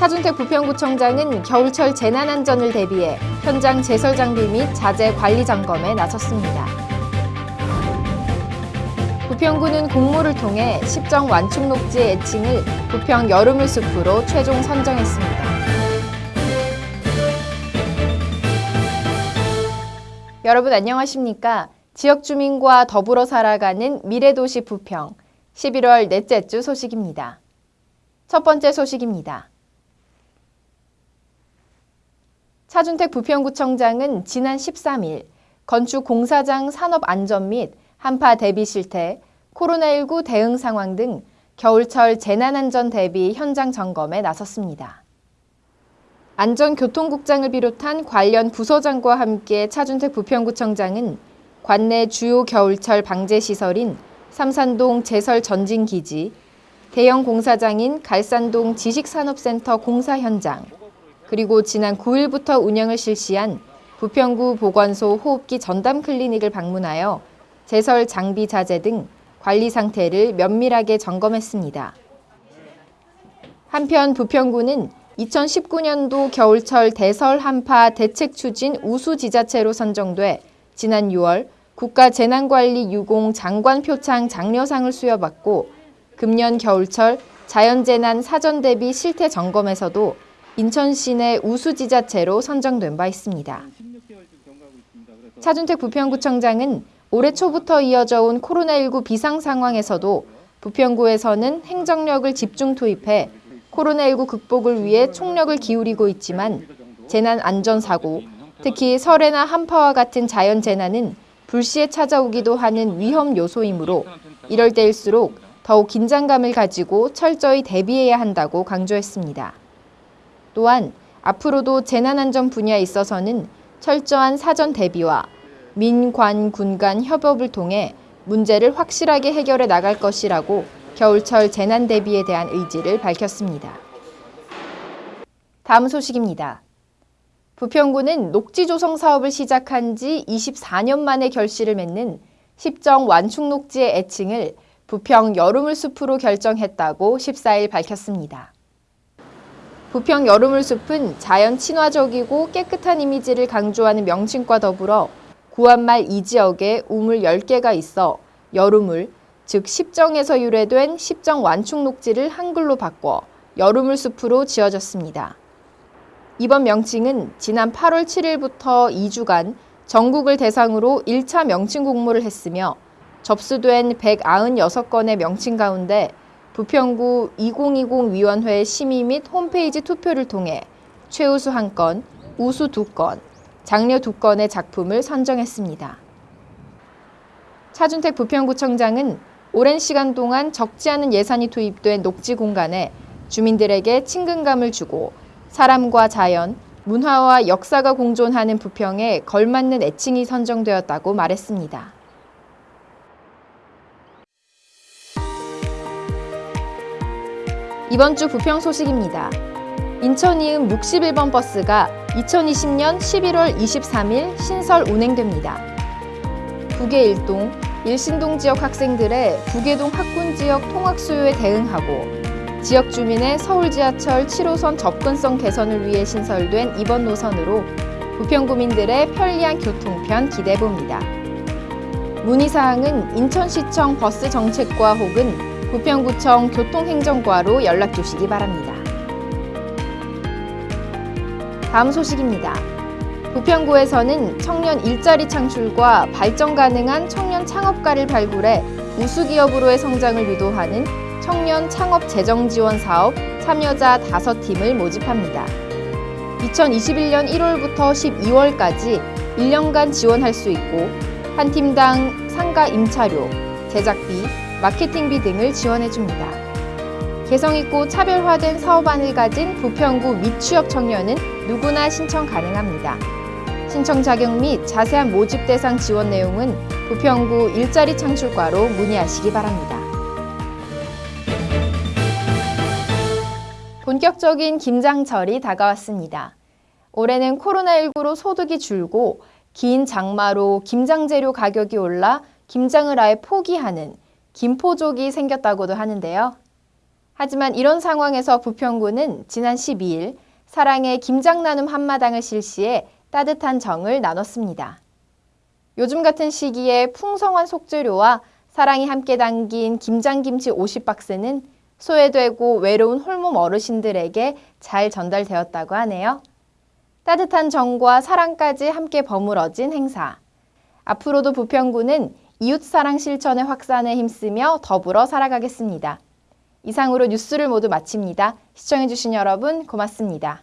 부평구청장은 겨울철 재난안전을 대비해 현장 제설 장비 및 자재 관리 점검에 나섰습니다. 부평구는 공모를 통해 10정 완충 녹지의 애칭을 부평 여름을 숲으로 최종 선정했습니다. 여러분 안녕하십니까? 지역 주민과 더불어 살아가는 미래도시 부평 11월 넷째 주 소식입니다. 첫 번째 소식입니다. 차준택 부평구청장은 지난 13일 건축 공사장 산업 안전 및 한파 대비 실태, 코로나19 대응 상황 등 겨울철 재난안전 대비 현장 점검에 나섰습니다. 안전교통국장을 비롯한 관련 부서장과 함께 차준택 부평구청장은 관내 주요 겨울철 방제 시설인 삼산동 제설 전진기지, 대형 공사장인 갈산동 지식산업센터 공사 현장, 그리고 지난 9일부터 운영을 실시한 부평구 보건소 호흡기 전담 클리닉을 방문하여 제설 장비 자재 등 관리 상태를 면밀하게 점검했습니다. 한편 부평구는 2019년도 겨울철 대설 한파 대책 추진 우수 지자체로 선정돼 지난 6월 국가재난관리 유공 장관 표창 장려상을 수여받고 금년 겨울철 자연재난 사전 대비 실태 점검에서도 인천 시내 우수 지자체로 선정된 바 있습니다. 차준택 부평구청장은 올해 초부터 이어져 온 코로나19 비상 상황에서도 부평구에서는 행정력을 집중 투입해 코로나19 극복을 위해 총력을 기울이고 있지만 재난 안전사고, 특히 설해나 한파와 같은 자연재난은 불시에 찾아오기도 하는 위험 요소이므로 이럴 때일수록 더욱 긴장감을 가지고 철저히 대비해야 한다고 강조했습니다. 또한 앞으로도 재난안전 분야에 있어서는 철저한 사전 대비와 민관 군간 협업을 통해 문제를 확실하게 해결해 나갈 것이라고 겨울철 재난 대비에 대한 의지를 밝혔습니다. 다음 소식입니다. 부평구는 녹지 조성 사업을 시작한 지 24년 만에 결실을 맺는 10정 완충 녹지의 애칭을 부평 여름을 숲으로 결정했다고 14일 밝혔습니다. 부평 여름을 숲은 자연 친화적이고 깨끗한 이미지를 강조하는 명칭과 더불어 구한말 이 지역에 우물 10개가 있어 여름을, 즉 십정에서 유래된 십정 완충 녹지를 한글로 바꿔 여름을 숲으로 지어졌습니다. 이번 명칭은 지난 8월 7일부터 2주간 전국을 대상으로 1차 명칭 공모를 했으며 접수된 196건의 명칭 가운데 부평구 2020 위원회 심의 및 홈페이지 투표를 통해 최우수 1건, 우수 2건, 장려 2건의 작품을 선정했습니다. 차준택 부평구청장은 오랜 시간 동안 적지 않은 예산이 투입된 녹지 공간에 주민들에게 친근감을 주고 사람과 자연, 문화와 역사가 공존하는 부평에 걸맞는 애칭이 선정되었다고 말했습니다. 이번 주 부평 소식입니다. 인천 이음 61번 버스가 2020년 11월 23일 신설 운행됩니다. 북계 일동, 일신동 지역 학생들의 북계동 학군 지역 통학 수요에 대응하고 지역 주민의 서울 지하철 7호선 접근성 개선을 위해 신설된 이번 노선으로 부평 구민들의 편리한 교통편 기대봅니다. 문의사항은 인천시청 버스 정책과 혹은 부평구청 교통행정과로 연락 주시기 바랍니다. 다음 소식입니다. 부평구에서는 청년 일자리 창출과 발전 가능한 청년 창업가를 발굴해 우수기업으로의 성장을 유도하는 청년 창업 재정 지원 사업 참여자 5팀을 모집합니다. 2021년 1월부터 12월까지 1년간 지원할 수 있고 한 팀당 상가 임차료, 제작비, 마케팅비 등을 지원해줍니다. 개성있고 차별화된 사업안을 가진 부평구 미취업 청년은 누구나 신청 가능합니다. 신청 자격 및 자세한 모집 대상 지원 내용은 부평구 일자리 창출과로 문의하시기 바랍니다. 본격적인 김장철이 다가왔습니다. 올해는 코로나19로 소득이 줄고 긴 장마로 김장 재료 가격이 올라 김장을 아예 포기하는 김포족이 생겼다고도 하는데요. 하지만 이런 상황에서 부평구는 지난 12일 사랑의 김장 나눔 한마당을 실시해 따뜻한 정을 나눴습니다. 요즘 같은 시기에 풍성한 속재료와 사랑이 함께 담긴 김장김치 50박스는 소외되고 외로운 홀몸 어르신들에게 잘 전달되었다고 하네요. 따뜻한 정과 사랑까지 함께 버무러진 행사. 앞으로도 부평구는 이웃사랑 실천의 확산에 힘쓰며 더불어 살아가겠습니다. 이상으로 뉴스를 모두 마칩니다. 시청해주신 여러분 고맙습니다.